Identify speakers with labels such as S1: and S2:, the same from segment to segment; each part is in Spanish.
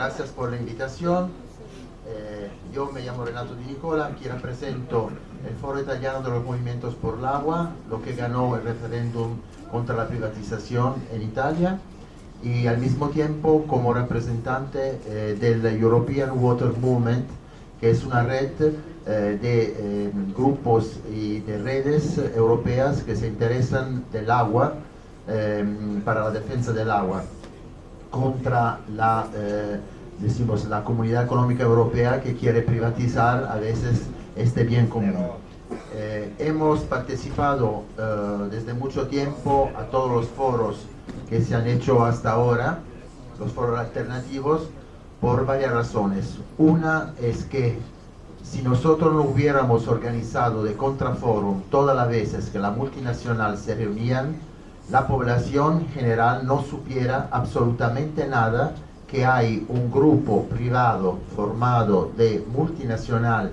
S1: gracias por la invitación. Eh, yo me llamo Renato Di Nicola, aquí represento el Foro Italiano de los Movimientos por el Agua, lo que ganó el referéndum contra la privatización en Italia y al mismo tiempo como representante eh, del European Water Movement, que es una red eh, de grupos y de redes europeas que se interesan del agua para la defensa del agua contra la, eh, decimos, la Comunidad Económica Europea que quiere privatizar a veces este bien común. Eh, hemos participado eh, desde mucho tiempo a todos los foros que se han hecho hasta ahora, los foros alternativos, por varias razones. Una es que si nosotros no hubiéramos organizado de contraforum todas las veces que la multinacional se reunían, la población general no supiera absolutamente nada que hay un grupo privado formado de multinacional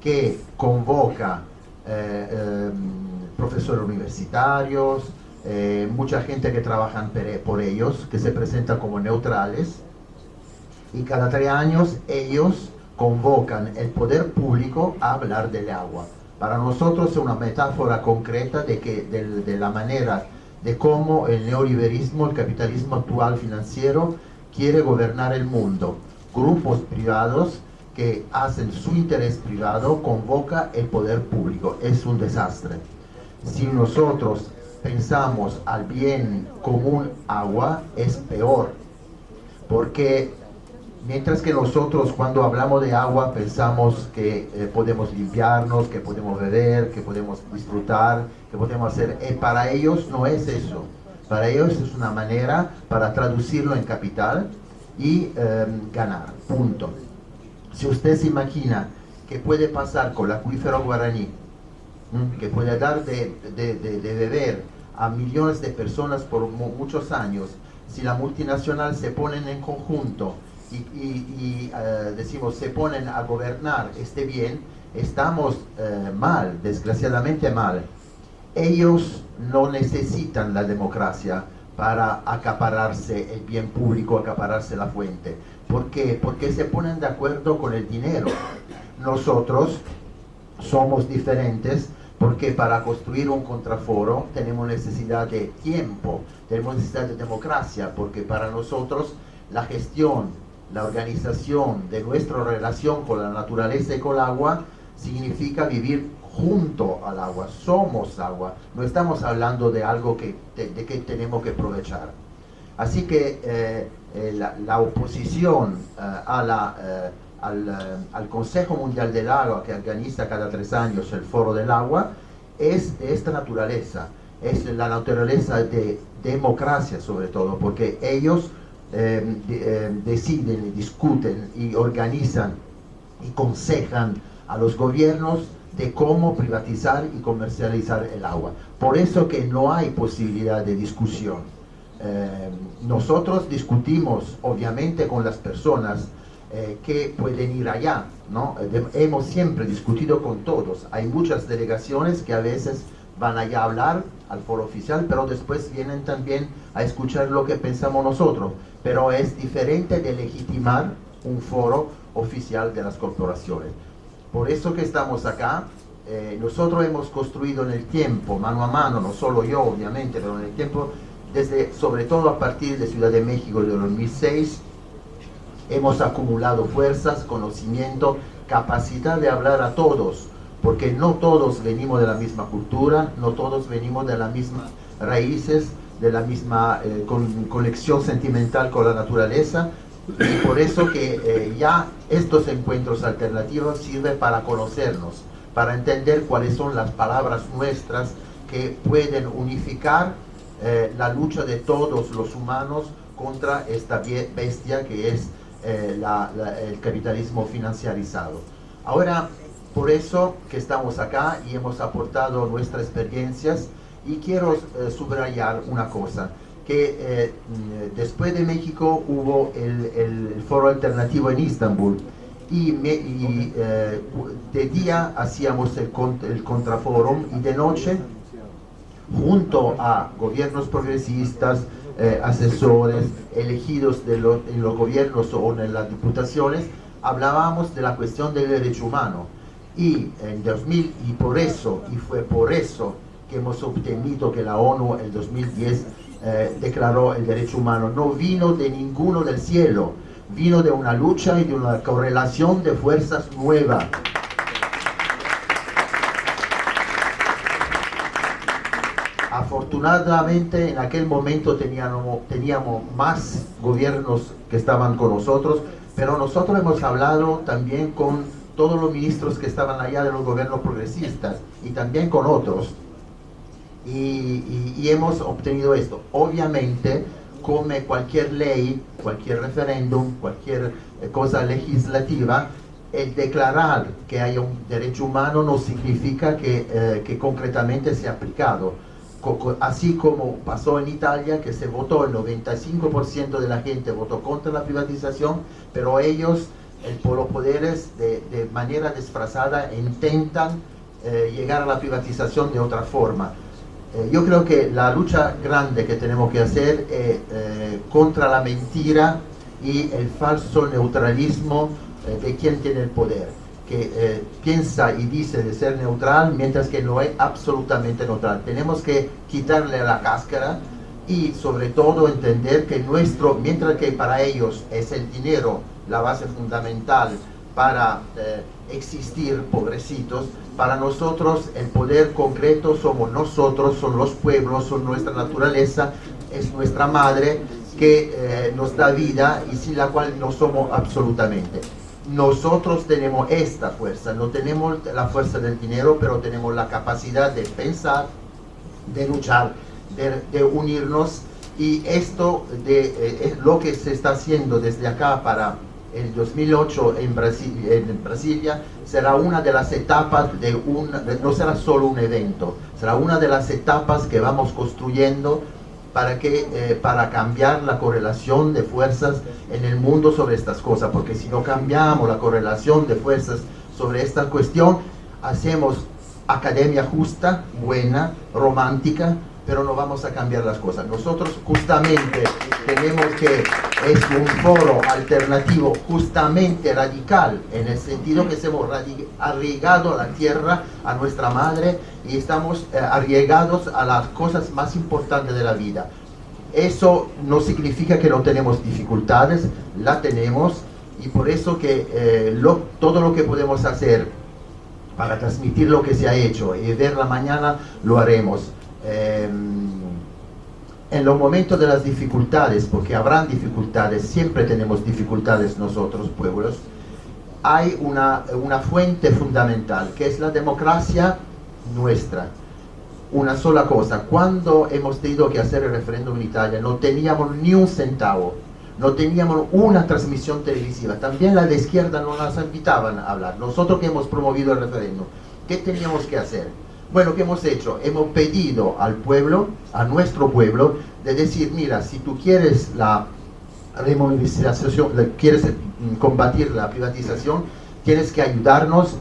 S1: que convoca eh, em, profesores universitarios, eh, mucha gente que trabaja por ellos, que se presentan como neutrales, y cada tres años ellos convocan el poder público a hablar del agua. Para nosotros es una metáfora concreta de, que, de la manera de cómo el neoliberalismo, el capitalismo actual financiero quiere gobernar el mundo. Grupos privados que hacen su interés privado convoca el poder público. Es un desastre. Si nosotros pensamos al bien común agua, es peor. Porque Mientras que nosotros cuando hablamos de agua pensamos que eh, podemos limpiarnos, que podemos beber, que podemos disfrutar, que podemos hacer, eh, para ellos no es eso. Para ellos es una manera para traducirlo en capital y em, ganar, punto. Si usted se imagina que puede pasar con el acuífero guaraní, que puede dar de, de beber a millones de personas por muchos años, si la multinacional se ponen en conjunto y, eh, decimos se ponen a gobernar este bien, estamos eh, mal, desgraciadamente mal. Ellos no necesitan la democracia para acapararse el bien público, acapararse la fuente. ¿Por qué? Porque se ponen de acuerdo con el dinero. Nosotros somos diferentes porque para construir un contraforo tenemos necesidad de tiempo, tenemos necesidad de democracia, porque para nosotros la gestión la organización de nuestra relación con la naturaleza y con el agua significa vivir junto al agua, somos agua, no estamos hablando de algo que, de, que tenemos que aprovechar. Así que eh, eh, la, oposición eh, a la, al, al, Consejo Mundial del Agua que organiza cada tres años el Foro del Agua es esta naturaleza, es la naturaleza de democracia sobre todo, porque ellos Em, em, deciden y discuten y organizan y consejan a los gobiernos de cómo privatizar y comercializar el agua. Por eso que no hay posibilidad de discusión. Em, nosotros discutimos obviamente con las personas eh, que pueden ir allá, ¿no? hemos siempre discutido con todos. Hay muchas delegaciones que a veces van allá a hablar al foro oficial, pero después vienen también a escuchar lo que pensamos nosotros. Pero es diferente de legitimar un foro oficial de las corporaciones. Por eso que estamos acá, eh, nosotros hemos construido en el tiempo, mano a mano, no solo yo obviamente, pero en el tiempo, desde, sobre todo a partir de Ciudad de México de 2006, hemos acumulado fuerzas, conocimiento, capacidad de hablar a todos, porque no todos venimos de la misma cultura, no todos venimos de las mismas raíces, de la misma eh, conexión sentimental con la naturaleza, y por eso que eh, ya estos encuentros alternativos sirven para conocernos, para entender cuáles son las palabras nuestras que pueden unificar eh, la lucha de todos los humanos contra esta bestia que es el capitalismo financiarizado. Ahora, por eso que estamos acá y hemos aportado nuestras experiencias y quiero eh, subrayar una cosa, que eh, mm, después de México hubo el, foro alternativo en Istambul y, eh, de día hacíamos el, el contraforum y de noche junto a gobiernos progresistas, eh, asesores elegidos de en los gobiernos o en las diputaciones, hablábamos de la cuestión del derecho humano. Y en 2000, y por eso, y fue por eso que hemos obtenido que la ONU en 2010 eh, declaró el derecho humano. No vino de ninguno del cielo, vino de una lucha y de una correlación de fuerzas nueva. Afortunadamente en aquel momento teníamos, teníamos más gobiernos que estaban con nosotros, pero nosotros hemos hablado también con todos los ministros que estaban allá de los gobiernos progresistas y también con otros. Y, hemos obtenido esto. Obviamente, como cualquier ley, cualquier referéndum, cualquier eh, cosa legislativa, el declarar que hay un derecho humano no significa que, eh, que concretamente sea aplicado. Así como pasó en Italia, que se votó, el 95% de la gente votó contra la privatización, pero ellos, el, los poderes, de, de manera disfrazada, intentan eh, llegar a la privatización de otra forma. Eh, yo creo que la lucha grande que tenemos que hacer es eh, contra la mentira y el falso neutralismo eh, de quien tiene el poder, que piensa y dice de ser neutral mientras que no es absolutamente neutral. Tenemos que quitarle la cáscara y sobre todo entender que nuestro, mientras que para ellos es el dinero la base fundamental para existir, pobrecitos, para nosotros el poder concreto somos nosotros, son los pueblos, son nuestra naturaleza, es nuestra madre que eh, nos da vida y sin la cual no somos absolutamente. Nosotros tenemos esta fuerza, no tenemos la fuerza del dinero, pero tenemos la capacidad de pensar, de luchar, de, unirnos y esto de, eh, lo que se está haciendo desde acá para el 2008 en, Brasil, en Brasilia será una de las etapas de un, no será solo un evento, será una de las etapas que vamos construyendo para, que, eh, para cambiar la correlación de fuerzas en el mundo sobre estas cosas, porque si no cambiamos la correlación de fuerzas sobre esta cuestión, hacemos academia justa, buena, romántica, pero no vamos a cambiar las cosas. Nosotros justamente tenemos que, es un foro alternativo justamente radical, en el sentido que hemos arriesgado a la tierra, a nuestra madre, y estamos eh, arriesgados a las cosas más importantes de la vida. Eso no significa que no tenemos dificultades, la tenemos, y por eso que eh, todo lo que podemos hacer para transmitir lo que se ha hecho y ver la mañana, lo haremos. Em, en los momentos de las dificultades, porque habrán dificultades, siempre tenemos dificultades nosotros pueblos, hay una, una fuente fundamental, que es la democracia nuestra. Una sola cosa, cuando hemos tenido que hacer el referéndum en Italia, no teníamos ni un centavo, no teníamos una transmisión televisiva, también la de izquierda no nos invitaban a hablar, nosotros que hemos promovido el referéndum, ¿qué teníamos que hacer? Bueno, ¿qué hemos hecho? Hemos pedido al pueblo, a nuestro pueblo, de decir, mira, si tú quieres la removilización, quieres mm, combatir la privatización, tienes que ayudarnos,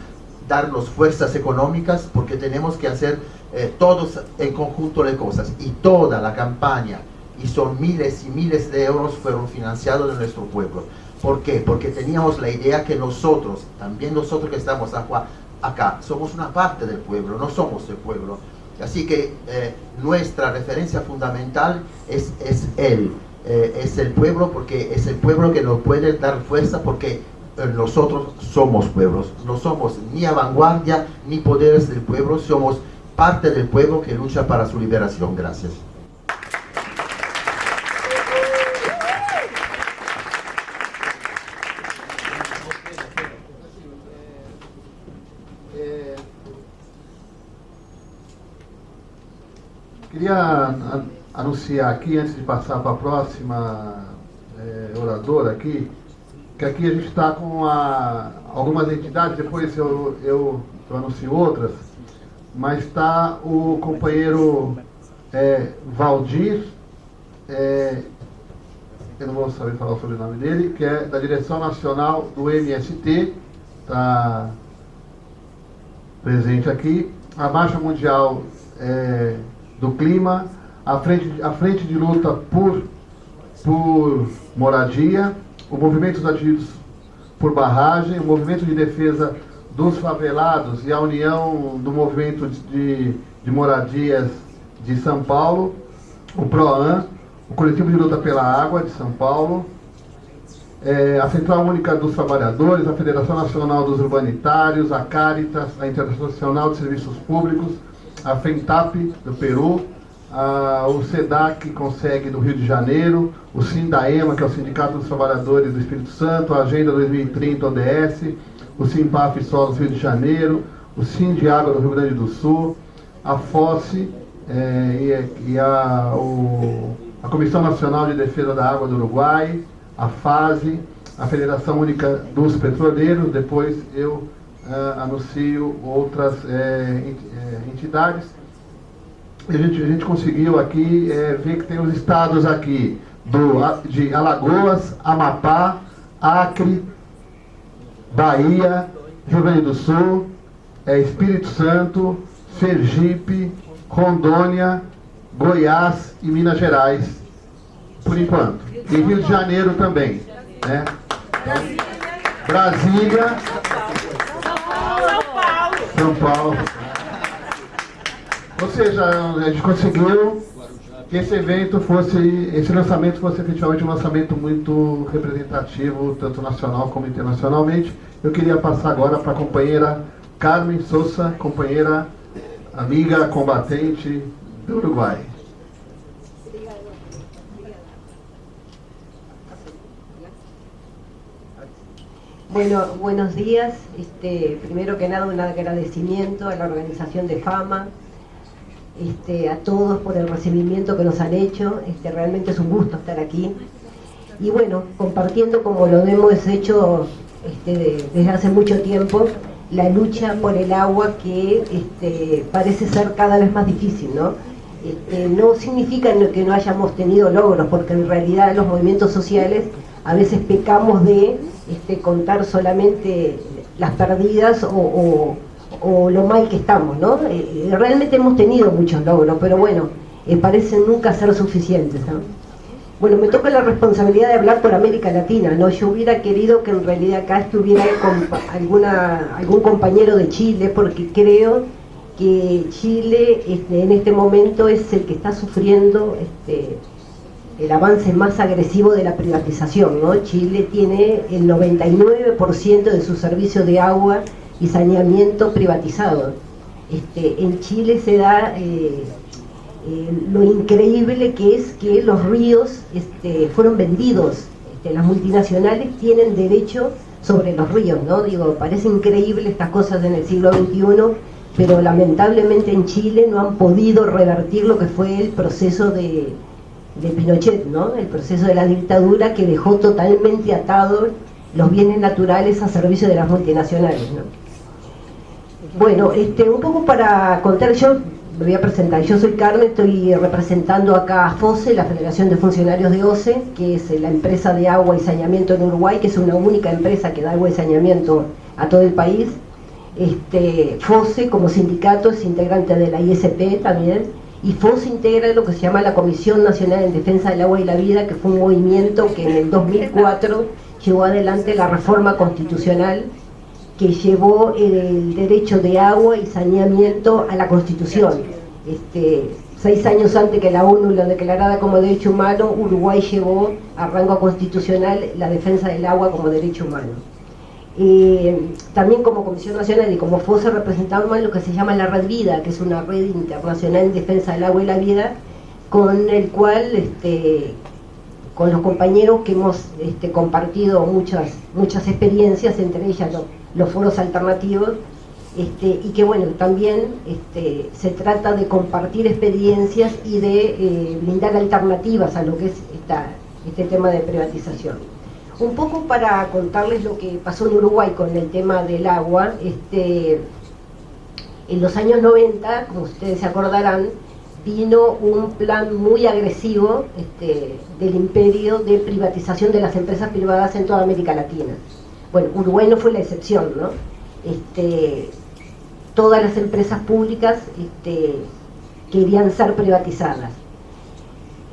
S1: darnos fuerzas económicas, porque tenemos que hacer eh, todos en conjunto de cosas. Y toda la campaña, y son miles y miles de euros, fueron financiados de nuestro pueblo. ¿Por qué? Porque teníamos la idea que nosotros, también nosotros que estamos acá, somos una parte del pueblo, no somos el pueblo. Así que eh, nuestra referencia fundamental es, es Él, eh, es el pueblo porque es el pueblo que nos puede dar fuerza porque eh, nosotros somos pueblos, no somos ni vanguardia ni poderes del pueblo, somos parte del pueblo que lucha para su liberación. Gracias.
S2: Queria anunciar aqui, antes de passar para a próxima é, oradora aqui, que aqui a gente está com a, algumas entidades, depois eu, eu, eu anuncio outras, mas está o companheiro é, Valdir, é, eu não vou saber falar o sobrenome dele, que é da Direção Nacional do MST, está presente aqui. A Marcha Mundial é, do Clima, a frente, a frente de luta por, por moradia, o movimento dos atingidos por barragem, o movimento de defesa dos favelados e a união do movimento de, de moradias de São Paulo, o PROAN, o Coletivo de Luta pela Água de São Paulo, é, a Central Única dos Trabalhadores, a Federação Nacional dos Urbanitários, a Caritas, a Internacional de Serviços Públicos, a FENTAP do Peru, a, o SEDAC consegue do Rio de Janeiro, o SINDAEMA, que é o Sindicato dos Trabalhadores do Espírito Santo, a Agenda 2030 ODS, o SIMPAF Solos Rio de Janeiro, o Água do Rio Grande do Sul, a FOSSE é, e, e a, o, a Comissão Nacional de Defesa da Água do Uruguai, a FASE, a Federação Única dos Petroleiros, depois eu anuncio outras é, entidades. A gente, a gente conseguiu aqui é, ver que tem os estados aqui do, de Alagoas, Amapá, Acre, Bahia, Rio Grande do Sul, é, Espírito Santo, Sergipe, Rondônia, Goiás e Minas Gerais, por enquanto. E Rio de Janeiro também. Né? Brasília. São Paulo. Ou seja, a gente conseguiu que esse evento fosse, esse lançamento fosse efetivamente um lançamento muito representativo, tanto nacional como internacionalmente. Eu queria passar agora para a companheira Carmen Souza, companheira, amiga, combatente do Uruguai.
S3: Bueno, buenos días. Este, primero que nada, un agradecimiento a la organización de Fama, este, a todos por el recibimiento que nos han hecho. Este, realmente es un gusto estar aquí. Y bueno, compartiendo como lo hemos hecho este, desde hace mucho tiempo, la lucha por el agua que este, parece ser cada vez más difícil, ¿no? Este, no significa que no hayamos tenido logros, porque en realidad los movimientos sociales a veces pecamos de este, contar solamente las perdidas o, lo mal que estamos, ¿no? Eh, eh, realmente hemos tenido muchos logros, pero bueno, eh, parecen nunca ser suficientes, Bueno, me toca la responsabilidad de hablar por América Latina, ¿no? Yo hubiera querido que en realidad acá estuviera algún compañero de Chile, porque creo que Chile este, en este momento es el que está sufriendo este, el avance más agresivo de la privatización. ¿no? Chile tiene el 99% de sus servicios de agua y saneamiento privatizado. Este, en Chile se da eh, eh, lo increíble que es que los ríos este, fueron vendidos. Este, las multinacionales tienen derecho sobre los ríos, ¿no? Digo, parece increíble estas cosas en el siglo XXI, pero lamentablemente en Chile no han podido revertir lo que fue el proceso de, de Pinochet, ¿no? El proceso de la dictadura que dejó totalmente atados los bienes naturales a servicio de las multinacionales, Bueno, este, un poco para contar, yo me voy a presentar, yo soy Carmen, estoy representando acá a FOSE, la Federación de Funcionarios de OCE, que es la empresa de agua y saneamiento en Uruguay, que es una única empresa que da agua y saneamiento a todo el país. Este, FOSE como sindicato es integrante de la ISP también, y FOS integra lo que se llama la Comisión Nacional en Defensa del Agua y la Vida, que fue un movimiento que en el 2004 llevó adelante la reforma constitucional que llevó el derecho de agua y saneamiento a la Constitución. Este, seis años antes que la ONU lo declarara como derecho humano, Uruguay llevó a rango constitucional la defensa del agua como derecho humano. Eh, también como Comisión Nacional y como FOSA representamos lo que se llama la Red Vida, que es una red internacional en defensa del agua y la vida, con el cual, este, con los compañeros que hemos este, compartido muchas, muchas experiencias, entre ellas los foros alternativos, este, y que bueno, también este, se trata de compartir experiencias y de eh, brindar alternativas a lo que es este tema de privatización. Un poco para contarles lo que pasó en Uruguay con el tema del agua, este, en los años 90, como ustedes se acordarán, vino un plan muy agresivo este, del imperio de privatización de las empresas privadas en toda América Latina. Bueno, Uruguay no fue la excepción, ¿no? Este, todas las empresas públicas este, querían ser privatizadas.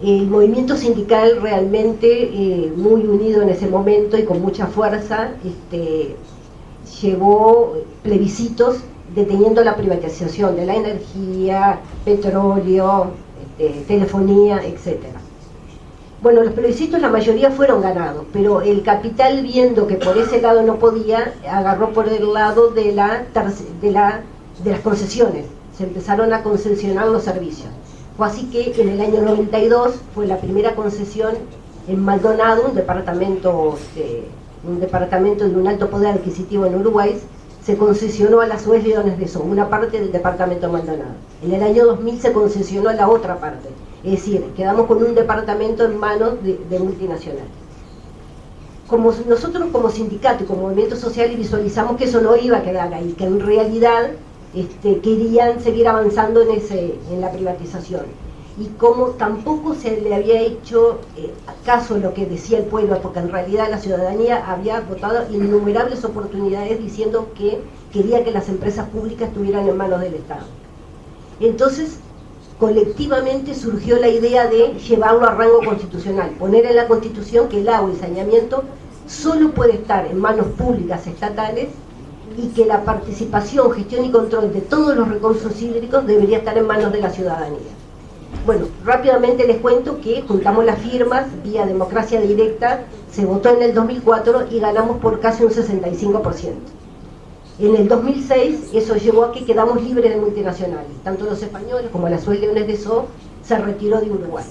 S3: El movimiento sindical realmente eh, muy unido en ese momento y con mucha fuerza este, llevó plebiscitos deteniendo la privatización de la energía, petróleo, este, telefonía, etcétera. Bueno, los plebiscitos la mayoría fueron ganados, pero el capital viendo que por ese lado no podía, agarró por el lado de, la, de, de las concesiones, se empezaron a concesionar los servicios. Fue así que en el año 92 fue la primera concesión en Maldonado, un departamento, este, un departamento de un alto poder adquisitivo en Uruguay, se concesionó a las Suez Leones de Son, una parte del departamento Maldonado. En el año 2000 se concesionó a la otra parte, es decir, quedamos con un departamento en manos de, multinacionales. Como nosotros como sindicato y como movimiento social visualizamos que eso no iba a quedar ahí, que en realidad este, querían seguir avanzando en, ese, en la privatización. Y como tampoco se le había hecho eh, caso a lo que decía el pueblo, porque en realidad la ciudadanía había votado innumerables oportunidades diciendo que quería que las empresas públicas estuvieran en manos del Estado. Entonces, colectivamente surgió la idea de llevarlo a rango constitucional, poner en la Constitución que el agua y saneamiento solo puede estar en manos públicas estatales y que la participación, gestión y control de todos los recursos hídricos debería estar en manos de la ciudadanía. Bueno, rápidamente les cuento que juntamos las firmas vía democracia directa, se votó en el 2004 y ganamos por casi un 65%. En el 2006 eso llevó a que quedamos libres de multinacionales, tanto los españoles como la Suez Leones de So se retiró de Uruguay.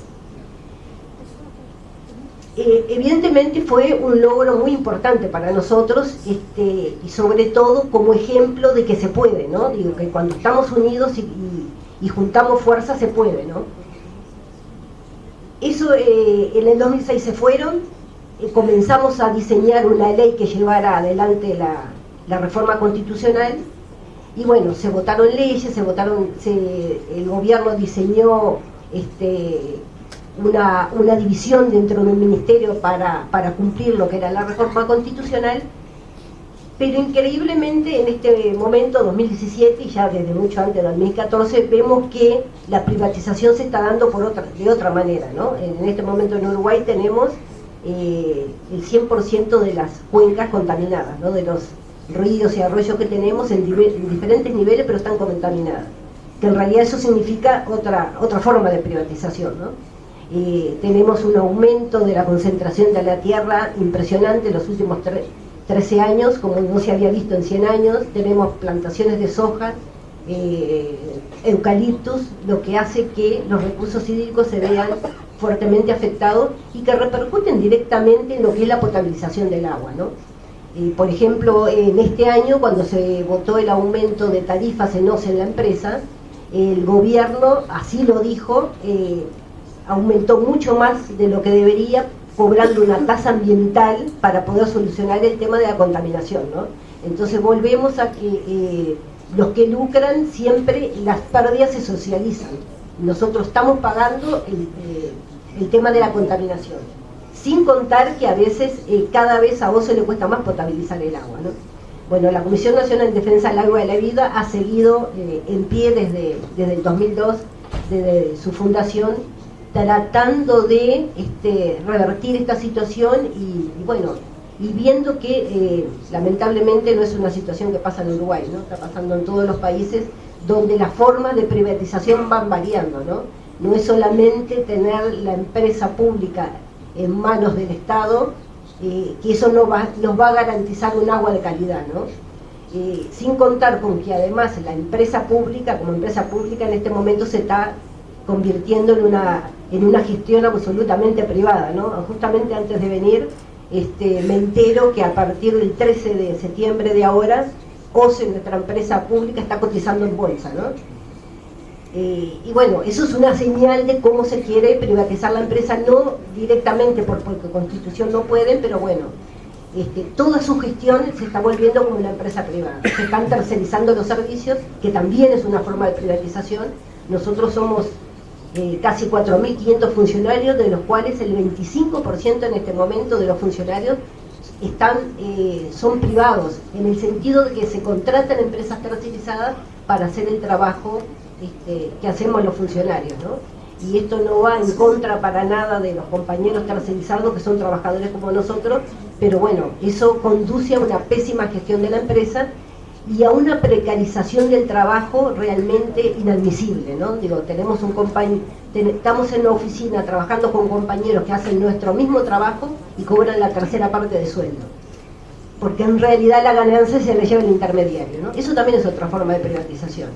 S3: Eh, evidentemente fue un logro muy importante para nosotros este, y sobre todo como ejemplo de que se puede, ¿no? Digo que cuando estamos unidos y, juntamos fuerzas se puede, ¿no? Eso eh, en el 2006 se fueron, eh, comenzamos a diseñar una ley que llevara adelante la, reforma constitucional y bueno, se votaron leyes, se votaron, el gobierno diseñó este, una, una, división dentro de un ministerio para, para cumplir lo que era la reforma constitucional, pero increíblemente en este momento, 2017 y ya desde mucho antes de 2014, vemos que la privatización se está dando por otra, de otra manera. ¿no? En este momento en Uruguay tenemos eh, el 100% de las cuencas contaminadas, ¿no? de los ríos y arroyos que tenemos en, diferentes niveles, pero están contaminadas. Que en realidad eso significa otra, otra forma de privatización. ¿no? Eh, tenemos un aumento de la concentración de la tierra impresionante en los últimos 13 años, como no se había visto en 100 años. Tenemos plantaciones de soja, eh, eucaliptus, lo que hace que los recursos hídricos se vean fuertemente afectados y que repercuten directamente en lo que es la potabilización del agua. ¿no? por ejemplo, en este año, cuando se votó el aumento de tarifas en OCE en la empresa, el gobierno, así lo dijo, eh, aumentó mucho más de lo que debería, cobrando una tasa ambiental para poder solucionar el tema de la contaminación. Entonces volvemos a que eh, los que lucran siempre las pérdidas se socializan. Nosotros estamos pagando el eh, tema de la contaminación sin contar que a veces eh, cada vez a vos se le cuesta más potabilizar el agua. ¿no? Bueno, la Comisión Nacional de Defensa del Agua y de la Vida ha seguido en pie desde, desde el 2002, desde su fundación, tratando de este, revertir esta situación y, bueno, y viendo que eh, lamentablemente no es una situación que pasa en Uruguay, ¿no? está pasando en todos los países donde las formas de privatización van variando, ¿no? No es solamente tener la empresa pública en manos del Estado, eh, que eso no va, nos va a garantizar un agua de calidad, ¿no? Eh, sin contar con que además la empresa pública, como empresa pública en este momento se está convirtiendo en una, en una gestión absolutamente privada, ¿no? Justamente antes de venir, este, me entero que a partir del 13 de septiembre de ahora, OCE, nuestra empresa pública, está cotizando en bolsa, ¿no? Eh, y bueno, eso es una señal de cómo se quiere privatizar la empresa, no directamente por, porque Constitución no pueden, pero bueno, este, toda su gestión se está volviendo como una empresa privada. Se están tercerizando los servicios, que también es una forma de privatización. Nosotros somos eh, casi 4.500 funcionarios, de los cuales el 25% en este momento de los funcionarios están, eh, son privados, en el sentido de que se contratan empresas tercerizadas para hacer el trabajo este, que hacemos los funcionarios. ¿no? y esto no va en contra para nada de los compañeros tercerizados que son trabajadores como nosotros, pero bueno, eso conduce a una pésima gestión de la empresa y a una precarización del trabajo realmente inadmisible, ¿no? Digo, tenemos un compañero, estamos en la oficina trabajando con compañeros que hacen nuestro mismo trabajo y cobran la tercera parte de sueldo. Porque en realidad la ganancia se le lleva el intermediario, ¿no? Eso también es otra forma de privatización.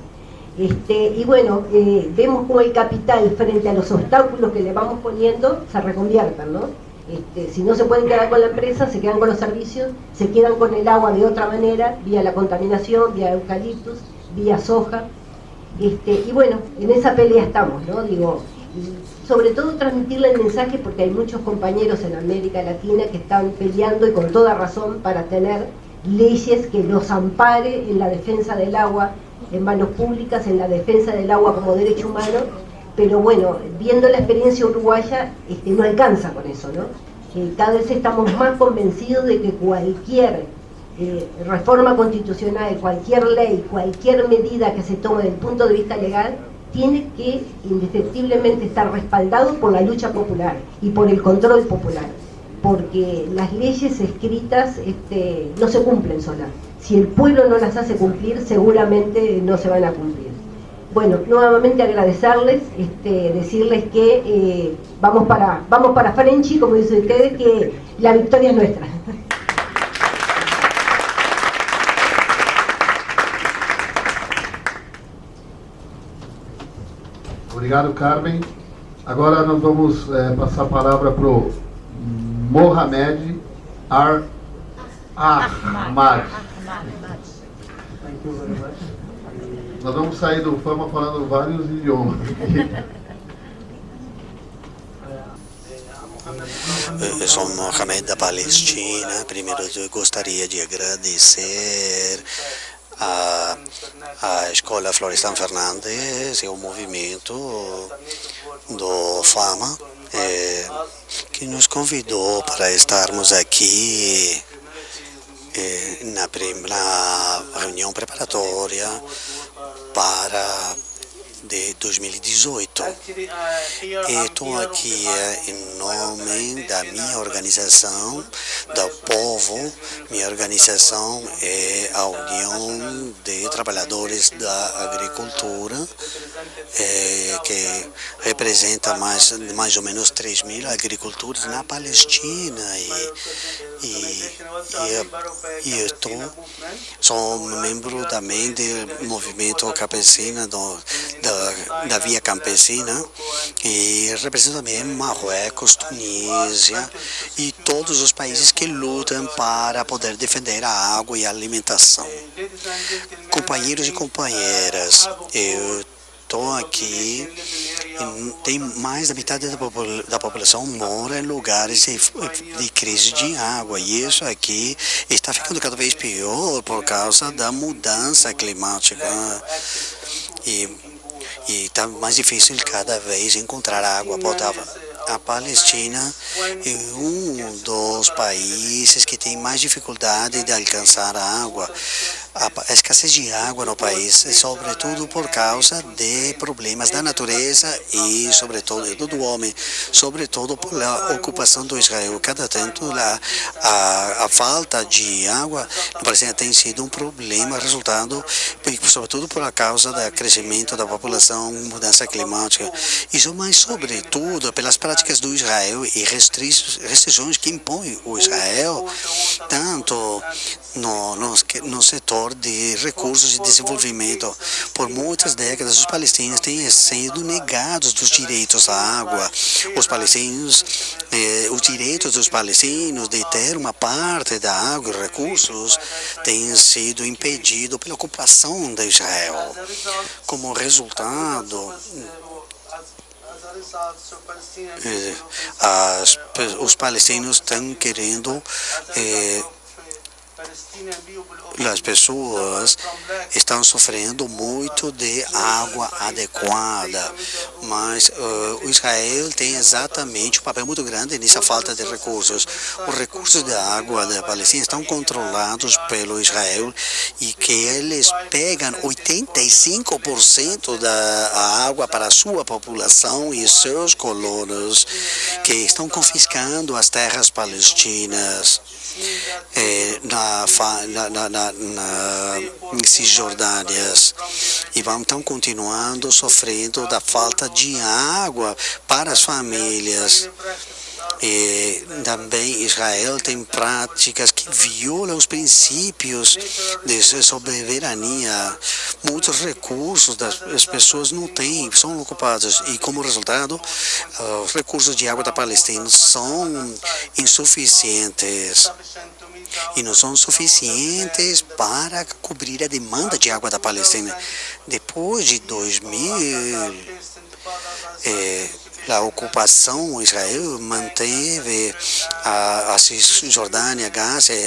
S3: Este, y bueno, eh, vemos cómo el capital frente a los obstáculos que le vamos poniendo se reconviertan, ¿no? Este, si no se pueden quedar con la empresa, se quedan con los servicios, se quedan con el agua de otra manera, vía la contaminación, vía eucaliptus, vía soja. Este, y bueno, en esa pelea estamos, ¿no? Digo, sobre todo transmitirle el mensaje porque hay muchos compañeros en América Latina que están peleando y con toda razón para tener leyes que los ampare en la defensa del agua en manos públicas, en la defensa del agua como derecho humano pero bueno, viendo la experiencia uruguaya, este, no alcanza con eso, ¿no? cada vez estamos más convencidos de que cualquier eh, reforma constitucional, cualquier ley, cualquier medida que se tome desde el punto de vista legal, tiene que indefectiblemente estar respaldado por la lucha popular y por el control popular, porque las leyes escritas este, no se cumplen solas. Si el pueblo no las hace cumplir, seguramente no se van a cumplir. Bueno, nuevamente agradecerles, este, decirles que eh, vamos para vamos para Frenchy, como dicen ustedes, que la victoria es nuestra.
S2: Obrigado, Carmen. Agora nós vamos eh, passar a palavra para o Mohamed Ar Ahmad. Thank you very much. Nós vamos sair do Fama falando vários idiomas.
S4: Eu sou Mohamed da Palestina. Primeiro eu gostaria de agradecer a, a Escola Florestan Fernandes e o movimento do Fama é, que nos convidou para estarmos aqui é, na, na reunião para de 2018. Estou aqui em nome da minha organização, do povo. Minha organização é a União de Trabalhadores da Agricultura, é, que representa mais, mais ou menos 3 mil agricultores na Palestina. E, e, e, e estou, sou membro também do movimento campesino do, do da, da via campesina e representa também Marrocos, Tunísia e todos os países que lutam para poder defender a água e a alimentação. Companheiros e companheiras, eu estou aqui, tem mais da metade da população mora em lugares de, de, crise de água e isso aqui está ficando cada vez pior por causa da mudança climática. E e está mais difícil cada vez encontrar água potável. A Palestina é um dos países que tem mais dificuldade de alcançar água a escassez de água no país, sobretudo por causa de problemas da natureza e, sobretudo, do homem, sobretudo pela ocupação do Israel. Cada tanto a, a, a falta de água no Brasil tem sido um problema, resultado, sobretudo por causa do crescimento da população, mudança climática. Isso, mas, sobretudo, pelas práticas do Israel e restrições que impõe o Israel, tanto no, no, no setor de recursos de desenvolvimento. Por muitas décadas, os palestinos têm sido negados dos direitos à água. Os palestinos, eh, os direitos dos palestinos de ter uma parte da água e recursos têm sido impedidos pela ocupação de Israel. Como resultado, eh, as, os palestinos estão querendo eh, as pessoas estão sofrendo muito de água adequada. mas uh, Israel tem exatamente um papel muito grande nessa falta de recursos. Os recursos da água da Palestina estão controlados pelo Israel e que eles pegam 85% da água para a sua população e seus colonos, que estão confiscando as terras palestinas é, na, na, na, na, em Cisjordânias e vão estão continuando sofrendo da falta de água para as famílias. E também Israel tem práticas que violam os princípios de soberania. Muitos recursos das pessoas não têm, são ocupados. E como resultado, os recursos de água da Palestina são insuficientes e não são suficientes para cobrir a demanda de água da Palestina. Depois de 2000, é, a ocupação Israel manteve a, a Cisjordânia, Gaza e,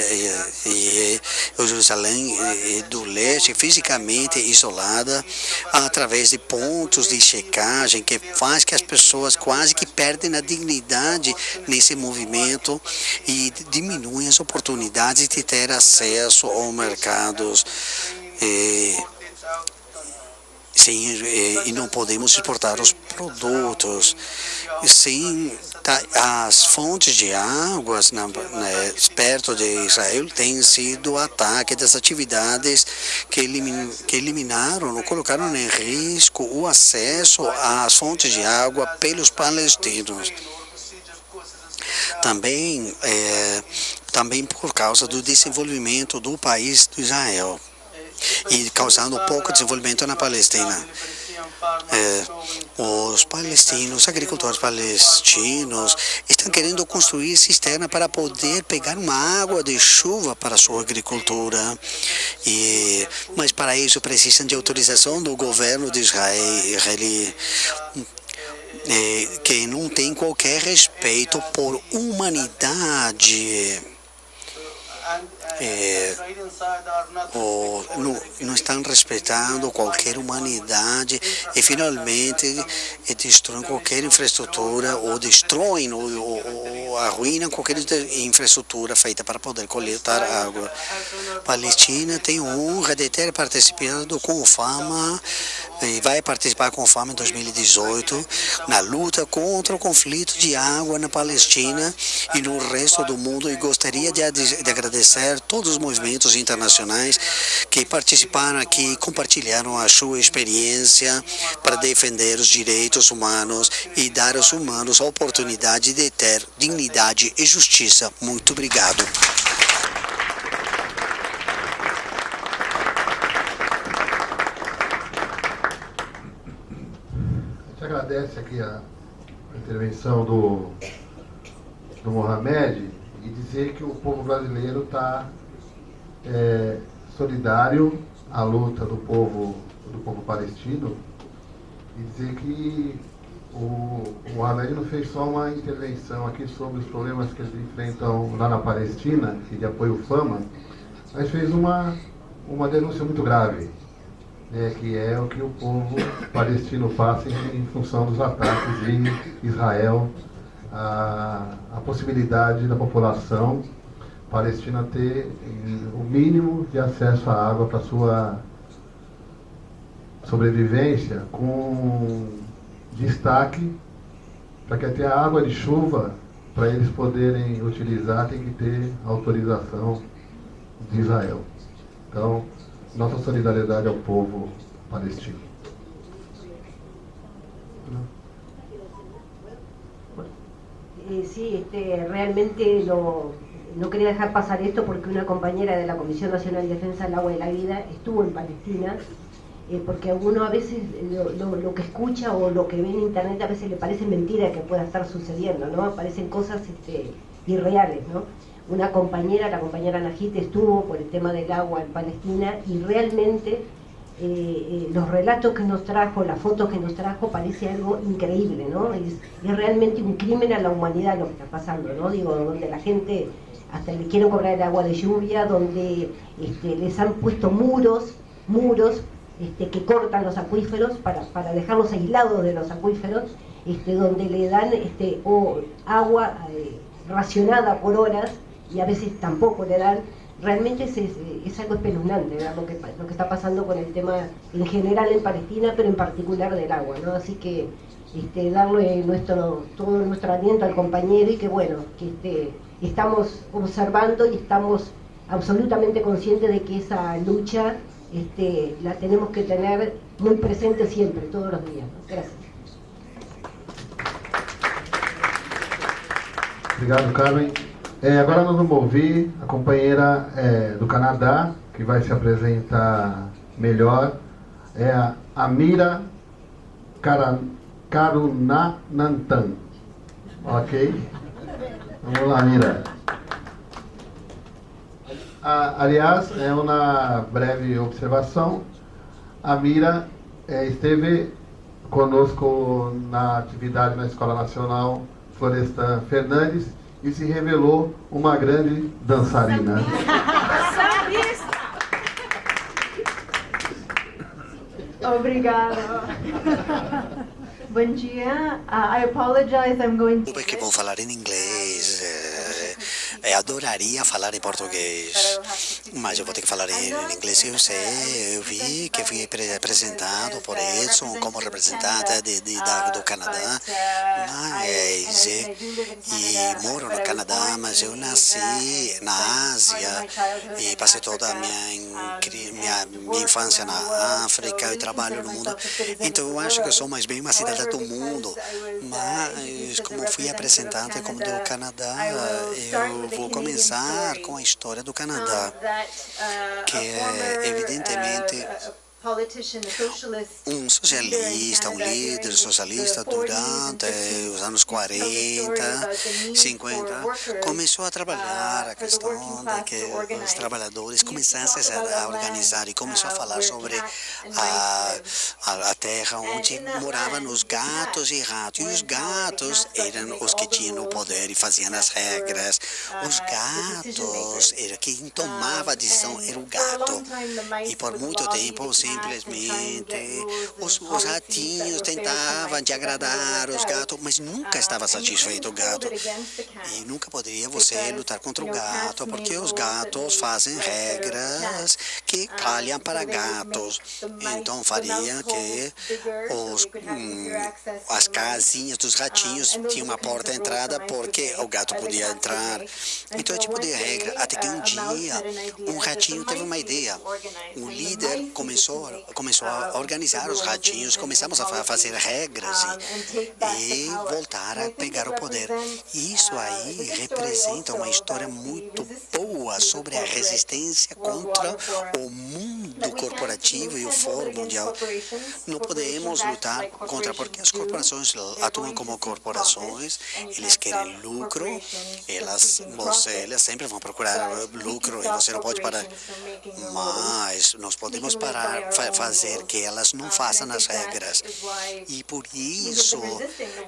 S4: e, e Jerusalém e, do leste fisicamente isolada através de pontos de checagem que faz que as pessoas quase que perdem a dignidade nesse movimento e diminuem as oportunidades de ter acesso aos mercados. E, Sim, e não podemos exportar os produtos. Sim, as fontes de águas na, né, perto de Israel têm sido ataque das atividades que, elimin, que eliminaram ou colocaram em risco o acesso às fontes de água pelos palestinos. Também, é, também por causa do desenvolvimento do país de Israel e causando pouco desenvolvimento na Palestina. É, os palestinos, agricultores palestinos, estão querendo construir cisterna para poder pegar uma água de chuva para sua agricultura. E, mas para isso precisam de autorização do governo de Israel, é, que não tem qualquer respeito por humanidade é, ou não, não, estão respeitando qualquer humanidade e finalmente destroem qualquer infraestrutura ou destroem ou, ou, ou arruinam qualquer infraestrutura feita para poder coletar água. Palestina tem honra de ter participado com o FAMA e vai participar com o FAMA em 2018 na luta contra o conflito de água na Palestina e no resto do mundo e gostaria de, de agradecer todos os movimentos internacionais que participaram aqui e compartilharam a sua experiência para defender os direitos humanos e dar aos humanos a oportunidade de ter dignidade e justiça. Muito obrigado.
S2: Agradece aqui a intervenção do, do Mohamed e dizer que o povo brasileiro está é, solidário à luta do povo, do povo palestino e dizer que o, o Ahmed não fez só uma intervenção aqui sobre os problemas que eles enfrentam lá na Palestina e de apoio Fama, mas fez uma, uma denúncia muito grave, né, que é o que o povo palestino passa em, em função dos ataques de Israel a, a possibilidade da população palestina ter o mínimo de acesso à água para sua sobrevivência, com destaque para que até a água de chuva, para eles poderem utilizar, tem que ter autorização de Israel. Então, nossa solidariedade ao povo palestino.
S3: Eh, sí, este, realmente lo, no quería dejar pasar esto porque una compañera de la Comisión Nacional de Defensa del Agua y la Vida estuvo en Palestina, eh, porque a uno a veces lo, que escucha o lo que ve en internet a veces le parece mentira que pueda estar sucediendo, ¿no? Aparecen cosas este, irreales, ¿no? Una compañera, la compañera Najit, estuvo por el tema del agua en Palestina y realmente eh, eh, los relatos que nos trajo, las fotos que nos trajo, parece algo increíble, ¿no? Es, realmente un crimen a la humanidad lo que está pasando, ¿no? Digo, donde la gente hasta le quieren cobrar el agua de lluvia, donde este, les han puesto muros, muros este, que cortan los acuíferos para, para, dejarlos aislados de los acuíferos, este, donde le dan o agua eh, racionada por horas y a veces tampoco le dan. Realmente es, es, algo espeluznante lo que, está pasando con el tema en general en Palestina, pero en particular del agua. ¿no? Así que este, darle nuestro, todo nuestro aliento al compañero y que bueno, que este, estamos observando y estamos absolutamente conscientes de que esa lucha este, la tenemos que tener muy presente siempre, todos los días. Gracias.
S2: Obrigado, Carmen. É, agora nós vamos ouvir a companheira é, do Canadá, que vai se apresentar melhor, é a Amira Karunanantan. Ok? Vamos lá, Amira. Aliás, é uma breve observação. A Mira é, esteve conosco na atividade na Escola Nacional Floresta Fernandes e se revelou uma grande dançarina.
S5: Obrigada. Bom dia. Uh, I apologize. I'm going to.
S4: Porque vou falar em inglês. Eu adoraria falar em português, mas eu vou ter que falar em, inglês. Eu sei, eu vi que fui apresentado por Edson como representante de, de da, do Canadá, mas e moro no Canadá, mas eu nasci na Ásia e passei toda a minha, minha, minha infância na África e trabalho no mundo. Então eu acho que eu sou mais bem uma cidadã do mundo, mas como fui apresentado como do Canadá, eu vou começar com a história do Canadá, que é evidentemente um socialista, um líder socialista durante os anos 40, 50, começou a trabalhar a questão de que os trabalhadores começassem a organizar e começou a falar sobre a, a, a terra onde moravam os gatos e ratos. E os gatos eram os que tinham o poder e faziam as regras. Os gatos, era quem tomava a decisão era o gato. E por muito tempo, sim, simplesmente os, os ratinhos tentavam de agradar os gatos, mas nunca estava satisfeito o gato. E nunca poderia você lutar contra o gato, porque os gatos fazem regras que calham para gatos. Então faria que os, hum, as casinhas dos ratinhos tinham uma porta entrada porque o gato podia entrar. Então é tipo de regra. Até que um dia um ratinho teve uma ideia. O líder começou começou a organizar os ratinhos, começamos a fazer regras e, e voltar a pegar o poder. Isso aí representa uma história muito boa sobre a resistência contra o mundo corporativo e o Fórum Mundial. Não podemos lutar contra, porque as corporações atuam como corporações, eles querem lucro, elas, você, elas sempre vão procurar lucro e você não pode parar. Mas nós podemos parar, fazer que elas não façam as regras. E por isso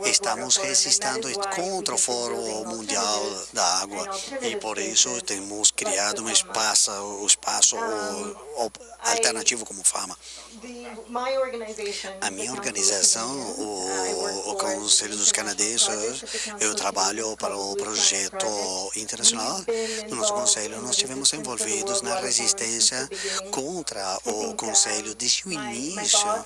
S4: estamos resistindo contra o Fórum Mundial da Água. E por isso temos criado um espaço, um espaço alternativo como FAMA. A minha organização, o, o Conselho dos Canadenses, eu trabalho para o projeto internacional. No nosso conselho, nós estivemos envolvidos na resistência contra o conselho desde o início.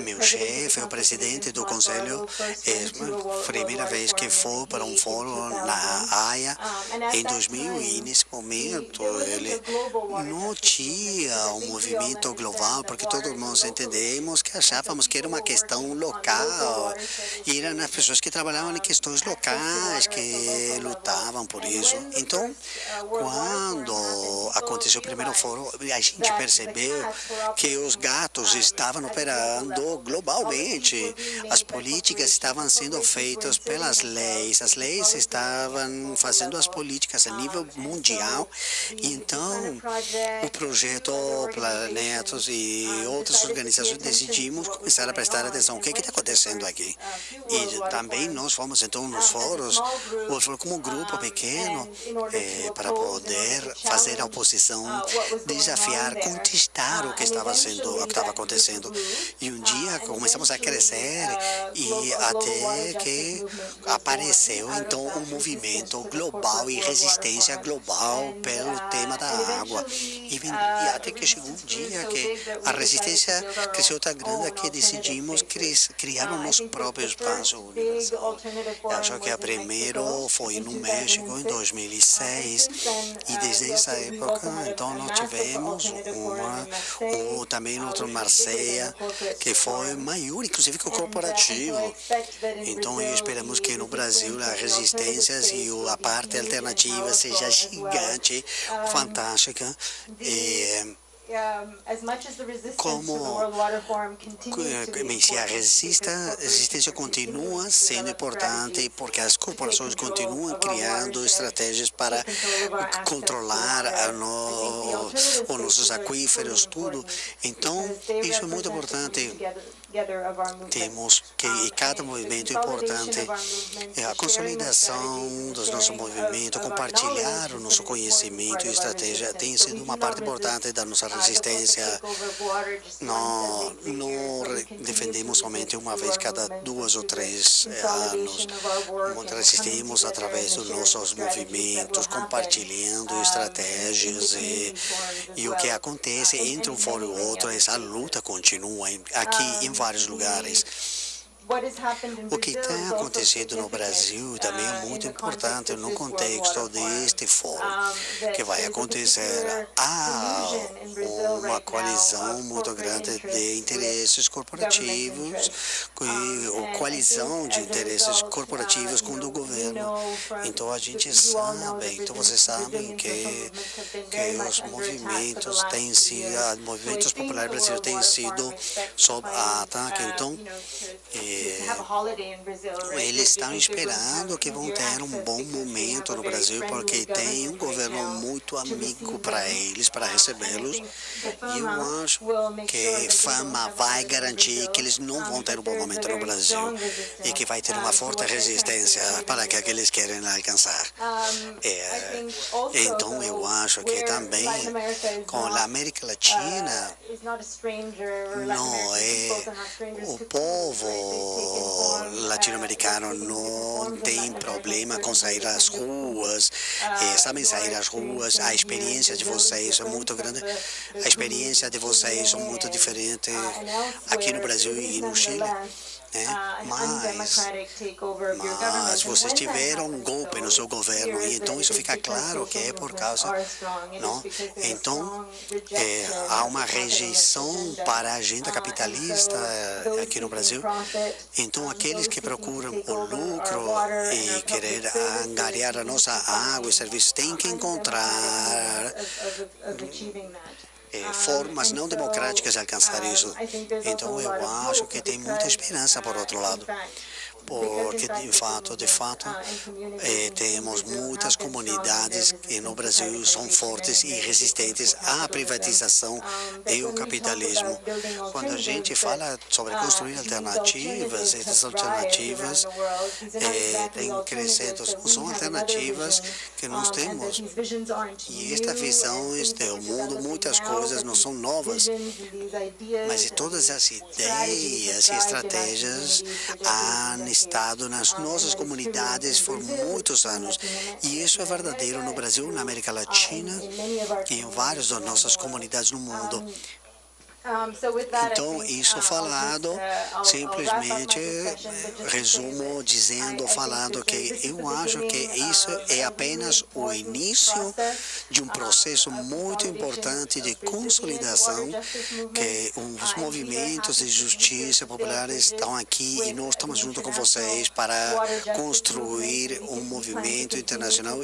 S4: Meu chefe, o presidente do conselho, é a primeira vez que foi para um fórum na Haia em 2000 e nesse momento ele não tinha um movimento global, porque todos nós entendemos que achávamos que era uma questão local. E eram as pessoas que trabalhavam em questões locais que lutavam por isso. Então, quando aconteceu o primeiro fórum, a gente percebeu que os gatos estavam operando globalmente. As políticas estavam sendo feitas pelas leis, as leis estavam fazendo as políticas a nível mundial. Então, o projeto Netos e outras organizações decidimos começar a prestar atenção. O que está acontecendo aqui? E também nós fomos então nos fóruns, como um grupo pequeno, é, para poder fazer a oposição, desafiar, contestar o que estava sendo, o que estava acontecendo. E um dia começamos a crescer e até que apareceu então um movimento global e resistência global pelo tema da água. E, e até que chegou um dia que a resistência cresceu tão grande que decidimos criar o nosso próprio espaço universal. Acho que a primeiro foi no México em 2006 e desde essa época então nós tivemos uma, um, também outro Marseille que foi maior, inclusive que o corporativo. Então esperamos que no Brasil a resistência e a parte alternativa seja gigante, fantástica. E, como se a resista, resistência continua sendo importante porque as corporações continuam criando estratégias para controlar no, os nossos aquíferos, tudo. Então, isso é muito importante. Temos que, e cada movimento é importante, é a consolidação dos nossos movimentos, compartilhar o nosso conhecimento e estratégia tem sido uma parte importante da nossa resistência. Nós não defendemos somente uma vez cada duas ou três anos. Resistimos através dos nossos movimentos, compartilhando estratégias e, e o que acontece entre um fórum e o outro, essa luta continua aqui em vários lugares. O que tem acontecido no Brasil também é muito importante no contexto deste fórum que vai acontecer. Há uma coalizão muito grande de interesses corporativos, ou coalizão de interesses corporativos com o governo. Então a gente sabe, então vocês sabem que, que os movimentos têm sido, movimentos populares brasileiros têm sido sob ataque. Então, eles estão esperando que vão ter um bom momento no Brasil, porque tem um governo muito amigo para eles, para recebê-los. E eu acho que Fama vai garantir que eles não vão ter um bom momento no Brasil e que vai ter uma forte resistência para que eles querem alcançar. É, então, eu acho que também com a América Latina, não é o povo latino-americano não tem problema com sair às ruas, é, sabem sair às ruas, a experiência de vocês é muito grande, a experiência de vocês é muito diferente aqui no Brasil e no Chile né? mas, mas vocês tiveram um golpe no seu governo e então isso fica claro que é por causa, não? Então é, há uma rejeição para a agenda capitalista aqui no Brasil. Então aqueles que procuram o lucro e querer angariar a nossa água e serviços têm que encontrar é, formas não democráticas de alcançar isso. Então, eu acho que tem muita esperança, por outro lado porque de fato, de fato, eh, temos muitas comunidades que no Brasil são fortes e resistentes à privatização e ao capitalismo. Quando a gente fala sobre construir alternativas, essas alternativas eh, têm crescendo, são alternativas que nós temos. E esta visão, este o mundo, muitas coisas não são novas, mas todas as ideias e estratégias han estado nas nossas comunidades por muitos anos. E isso é verdadeiro no Brasil, na América Latina e em várias das nossas comunidades no mundo. Então, isso falado, uh, simplesmente resumo dizendo, falando que eu acho que isso é apenas o início de um processo muito importante de consolidação, que os uh, movimentos de justiça popular estão aqui e nós estamos junto com vocês para construir um movimento internacional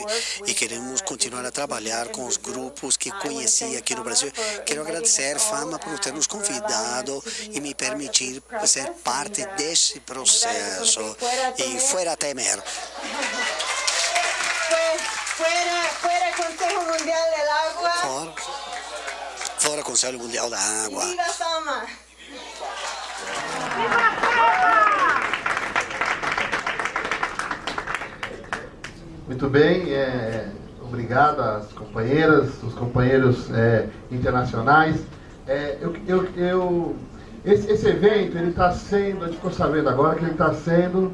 S4: e queremos continuar a trabalhar com os grupos que conheci aqui no Brasil. Quero agradecer Fama por ter nos convidado e me permitir ser parte desse processo. E fora Temer.
S5: Fuera Consejo Mundial del Agua.
S4: Fora, Fora Conselho Mundial da Água.
S6: Viva a fama!
S2: Muito bem, é, obrigado às companheiras, os companheiros é, internacionais. É, eu, eu, eu, esse, esse evento ele está sendo, a gente ficou sabendo agora que ele está sendo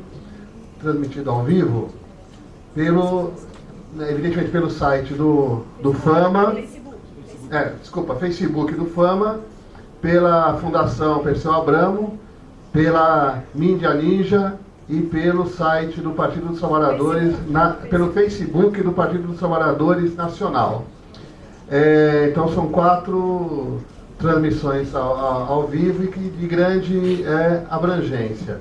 S2: transmitido ao vivo pelo, né, evidentemente pelo site do, do Fama, é, desculpa, Facebook do Fama, pela Fundação Perseu Abramo, pela Mídia Ninja e pelo site do Partido dos Trabalhadores, na, pelo Facebook do Partido dos Trabalhadores Nacional. É, então são quatro transmissões ao, ao, vivo e que de grande é, abrangência.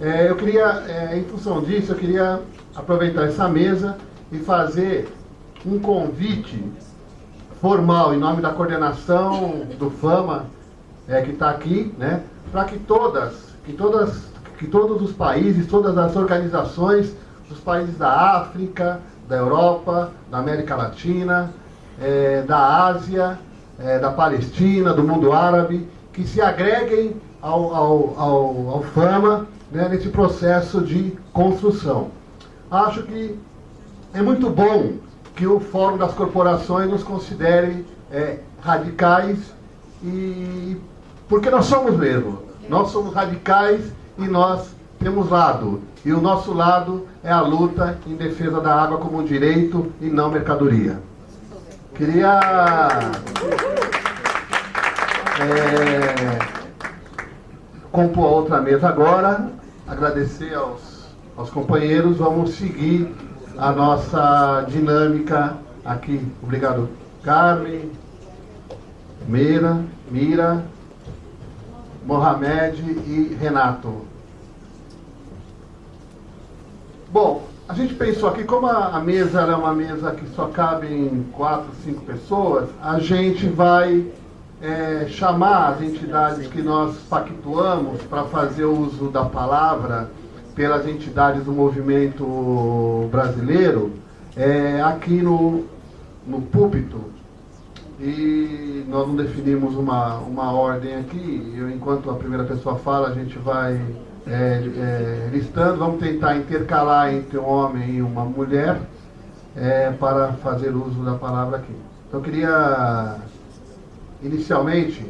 S2: É, eu queria, é, em função disso, eu queria aproveitar essa mesa e fazer um convite formal em nome da coordenação do Fama, é, que está aqui, né, para que todas, que todas, que todos os países, todas as organizações dos países da África, da Europa, da América Latina, é, da Ásia, é, da Palestina, do mundo árabe, que se agreguem ao, ao, ao, ao Fama né, nesse processo de construção. Acho que é muito bom que o Fórum das Corporações nos considere é, radicais e porque nós somos mesmo. Nós somos radicais e nós temos lado. E o nosso lado é a luta em defesa da água como um direito e não mercadoria. Queria é, compor outra mesa agora, agradecer aos, aos companheiros, vamos seguir a nossa dinâmica aqui. Obrigado, Carmen, Mira, Mira, Mohamed e Renato. Bom, a gente pensou aqui, como a, mesa é uma mesa que só cabe em quatro, cinco pessoas, a gente vai é, chamar as entidades que nós pactuamos para fazer uso da palavra pelas entidades do movimento brasileiro é, aqui no, no púlpito. E nós não definimos uma, uma ordem aqui. Eu, enquanto a primeira pessoa fala, a gente vai é, é, listando. Vamos tentar intercalar entre um homem e uma mulher é, para fazer uso da palavra aqui. Então, eu queria inicialmente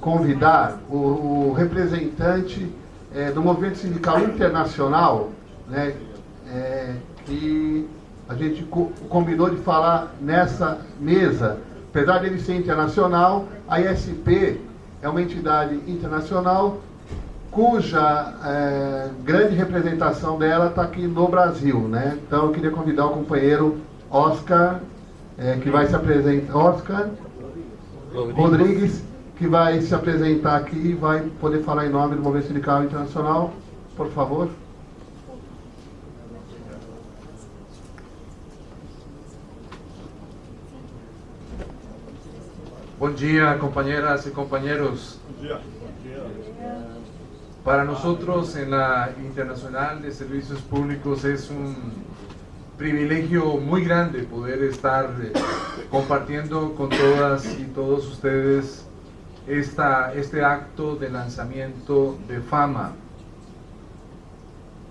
S2: convidar o, o representante é, do movimento sindical internacional, né, que a gente co combinou de falar nessa mesa. Apesar dele ser internacional, a ISP é uma entidade internacional cuja é, grande representação dela está aqui no Brasil. Né? Então eu queria convidar o companheiro Oscar, é, que vai se apresentar. Oscar Rodrigues, que vai se apresentar aqui e vai poder falar em nome do Movimento Sindical Internacional. Por favor.
S7: Bom dia, companheiras e companheiros. Para nosotros en la Internacional de Servicios Públicos es un privilegio muy grande poder estar eh, compartiendo con todas y todos ustedes esta, este acto de lanzamiento de fama.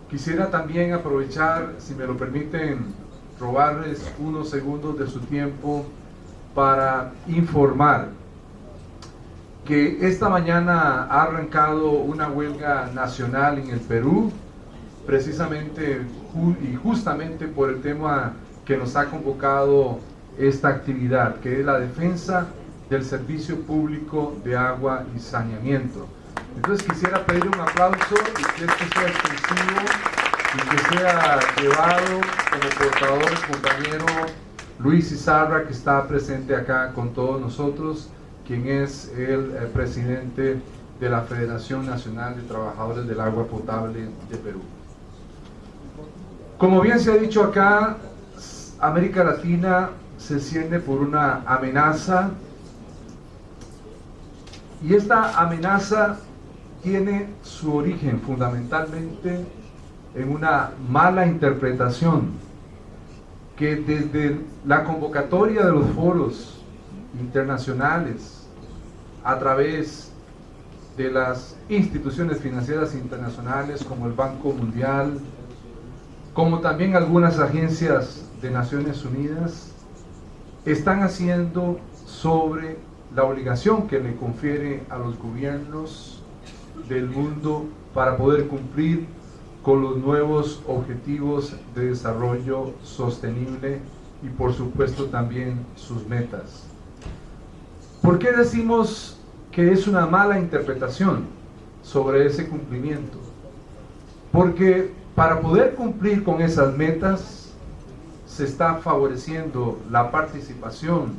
S7: Quisiera también aprovechar, si me lo permiten, robarles unos segundos de su tiempo para informar que esta mañana ha arrancado una huelga nacional en el Perú precisamente y justamente por el tema que nos ha convocado esta actividad, que es la defensa del servicio público de agua y saneamiento. Entonces quisiera pedir un aplauso y que esto sea extensivo y que sea llevado como portador el compañero Luis Izarra, que está presente acá con todos nosotros, quien es el, presidente de la Federación Nacional de Trabajadores del Agua Potable de Perú. Como bien se ha dicho acá, América Latina se siente por una amenaza y esta amenaza tiene su origen fundamentalmente en una mala interpretación que desde la convocatoria de los foros internacionales a través de las instituciones financieras internacionales como el Banco Mundial, como también algunas agencias de Naciones Unidas, están haciendo sobre la obligación que le confiere a los gobiernos del mundo para poder cumplir con los nuevos objetivos de desarrollo sostenible y por supuesto también sus metas. ¿Por qué decimos que es una mala interpretación sobre ese cumplimiento? Porque para poder cumplir con esas metas se está favoreciendo la participación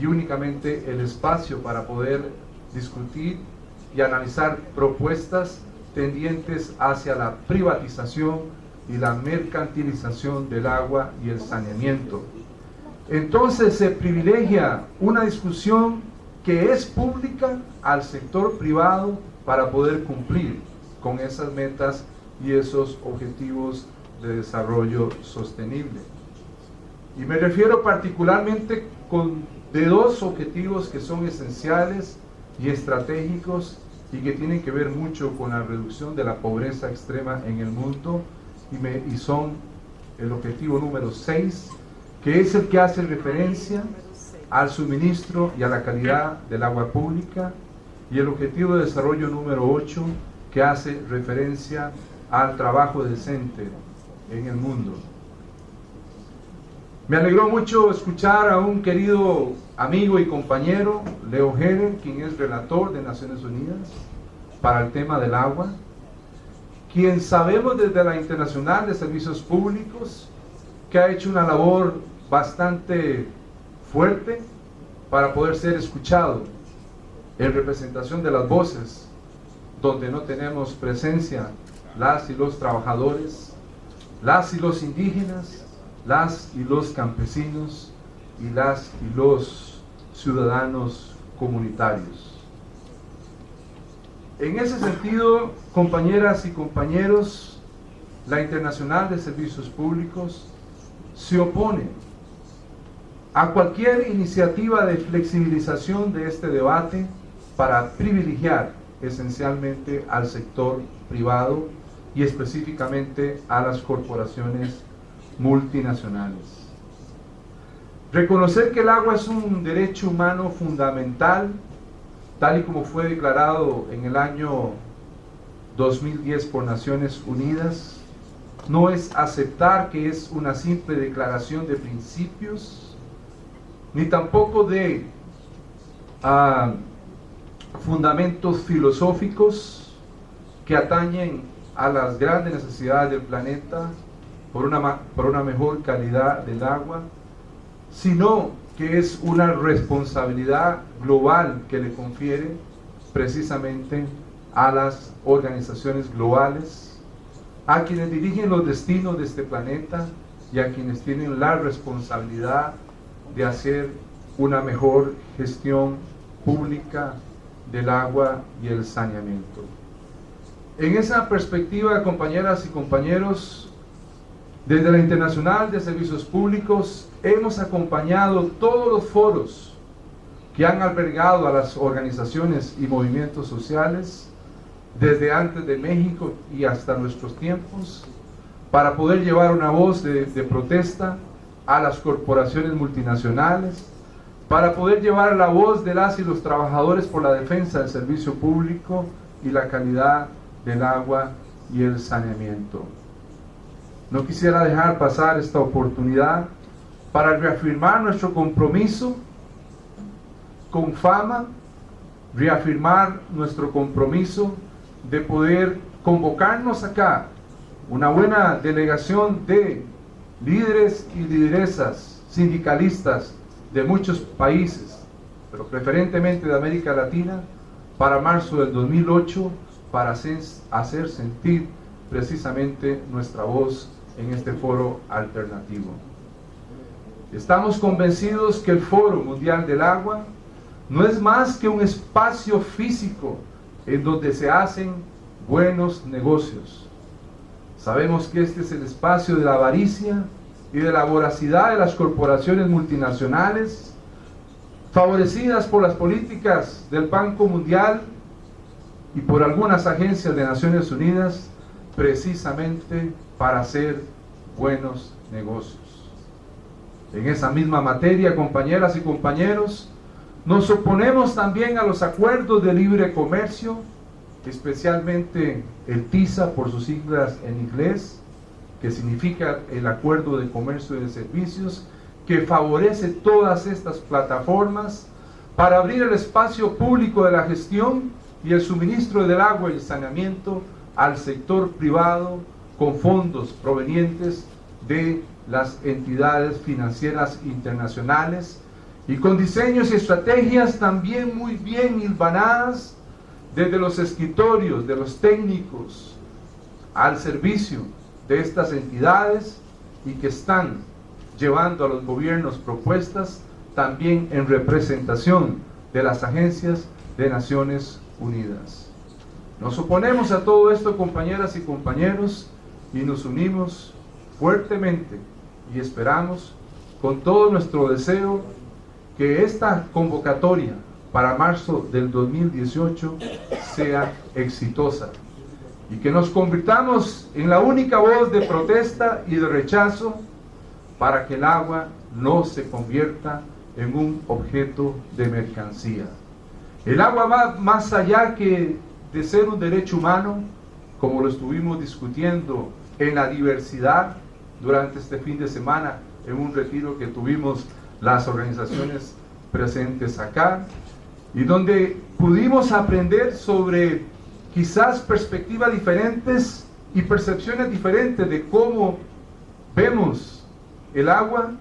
S7: y únicamente el espacio para poder discutir y analizar propuestas tendientes hacia la privatización y la mercantilización del agua y el saneamiento. Entonces se privilegia una discusión que es pública al sector privado para poder cumplir con esas metas y esos objetivos de desarrollo sostenible. Y me refiero particularmente con, de dos objetivos que son esenciales y estratégicos y que tienen que ver mucho con la reducción de la pobreza extrema en el mundo y, y son el objetivo número 6, que es el que hace referencia al suministro y a la calidad del agua pública, y el objetivo de desarrollo número 8, que hace referencia al trabajo decente en el mundo. Me alegró mucho escuchar a un querido amigo y compañero, Leo Heller, quien es relator de Naciones Unidas para el tema del agua, quien sabemos desde la Internacional de Servicios Públicos que ha hecho una labor bastante fuerte para poder ser escuchado en representación de las voces donde no tenemos presencia las y los trabajadores, las y los indígenas, las y los campesinos y las y los ciudadanos comunitarios. En ese sentido, compañeras y compañeros, la Internacional de Servicios Públicos se opone a cualquier iniciativa de flexibilización de este debate para privilegiar esencialmente al sector privado y específicamente a las corporaciones multinacionales. Reconocer que el agua es un derecho humano fundamental, tal y como fue declarado en el año 2010 por Naciones Unidas, no es aceptar que es una simple declaración de principios, ni tampoco de ah, fundamentos filosóficos que atañen a las grandes necesidades del planeta por una, por una mejor calidad del agua, sino que es una responsabilidad global que le confiere precisamente a las organizaciones globales, a quienes dirigen los destinos de este planeta y a quienes tienen la responsabilidad de hacer una mejor gestión pública del agua y el saneamiento. En esa perspectiva, compañeras y compañeros, desde la Internacional de Servicios Públicos hemos acompañado todos los foros que han albergado a las organizaciones y movimientos sociales desde antes de México y hasta nuestros tiempos para poder llevar una voz de, protesta a las corporaciones multinacionales, para poder llevar la voz de las y los trabajadores por la defensa del servicio público y la calidad del agua y el saneamiento. No quisiera dejar pasar esta oportunidad para reafirmar nuestro compromiso con fama, reafirmar nuestro compromiso de poder convocarnos acá una buena delegación de líderes y lideresas sindicalistas de muchos países, pero preferentemente de América Latina, para marzo del 2008 para hacer sentir precisamente nuestra voz en este foro alternativo. Estamos convencidos que el Foro Mundial del Agua no es más que un espacio físico en donde se hacen buenos negocios. Sabemos que este es el espacio de la avaricia y de la voracidad de las corporaciones multinacionales favorecidas por las políticas del Banco Mundial y por algunas agencias de Naciones Unidas precisamente para hacer buenos negocios. En esa misma materia, compañeras y compañeros, nos oponemos también a los acuerdos de libre comercio, especialmente el TISA por sus siglas en inglés, que significa el Acuerdo de Comercio y de Servicios, que favorece todas estas plataformas para abrir el espacio público de la gestión y el suministro del agua y el saneamiento al sector privado con fondos provenientes de las entidades financieras internacionales y con diseños y estrategias también muy bien hilvanadas desde los escritorios de los técnicos al servicio de estas entidades y que están llevando a los gobiernos propuestas también en representación de las agencias de Naciones Unidas. Nos oponemos a todo esto, compañeras y compañeros, y nos unimos fuertemente y esperamos con todo nuestro deseo que esta convocatoria para marzo del 2018 sea exitosa y que nos convirtamos en la única voz de protesta y de rechazo para que el agua no se convierta en un objeto de mercancía. El agua va más allá que de ser un derecho humano, como lo estuvimos discutiendo en la diversidad durante este fin de semana en un retiro que tuvimos las organizaciones presentes acá y donde pudimos aprender sobre quizás perspectivas diferentes y percepciones diferentes de cómo vemos el agua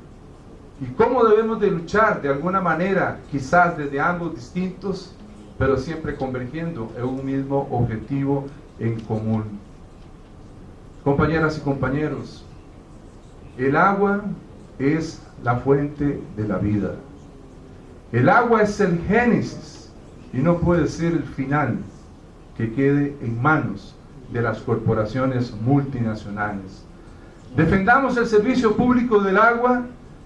S7: y cómo debemos de luchar de alguna manera, quizás desde ambos distintos, pero siempre convergiendo en un mismo objetivo en común. Compañeras y compañeros, el agua es la fuente de la vida. El agua es el génesis y no puede ser el final que quede en manos de las corporaciones multinacionales. Defendamos el servicio público del agua,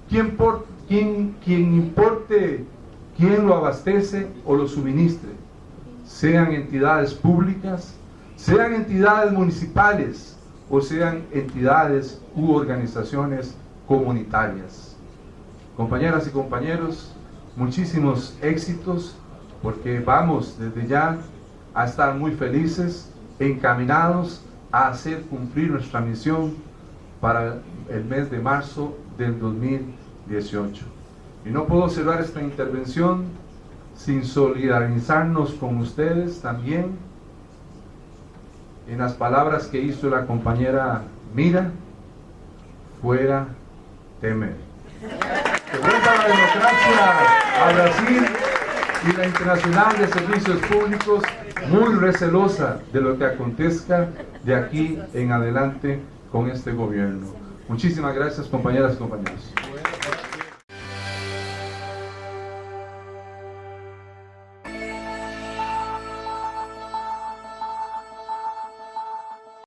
S7: quien, por, quien, quien importe quién lo abastece o lo suministre, sean entidades públicas, sean entidades municipales o sean entidades u organizaciones comunitarias. Compañeras y compañeros, muchísimos éxitos porque vamos desde ya a estar muy felices, encaminados a hacer cumplir nuestra misión para el mes de marzo del 2018. Y no puedo cerrar esta intervención sin solidarizarnos con ustedes también en las palabras que hizo la compañera Mira, fuera temer. Que vuelva la democracia a Brasil y la Internacional de Servicios Públicos muy recelosa de lo que acontezca de aquí en adelante con este gobierno. Muchísimas gracias compañeras y compañeros.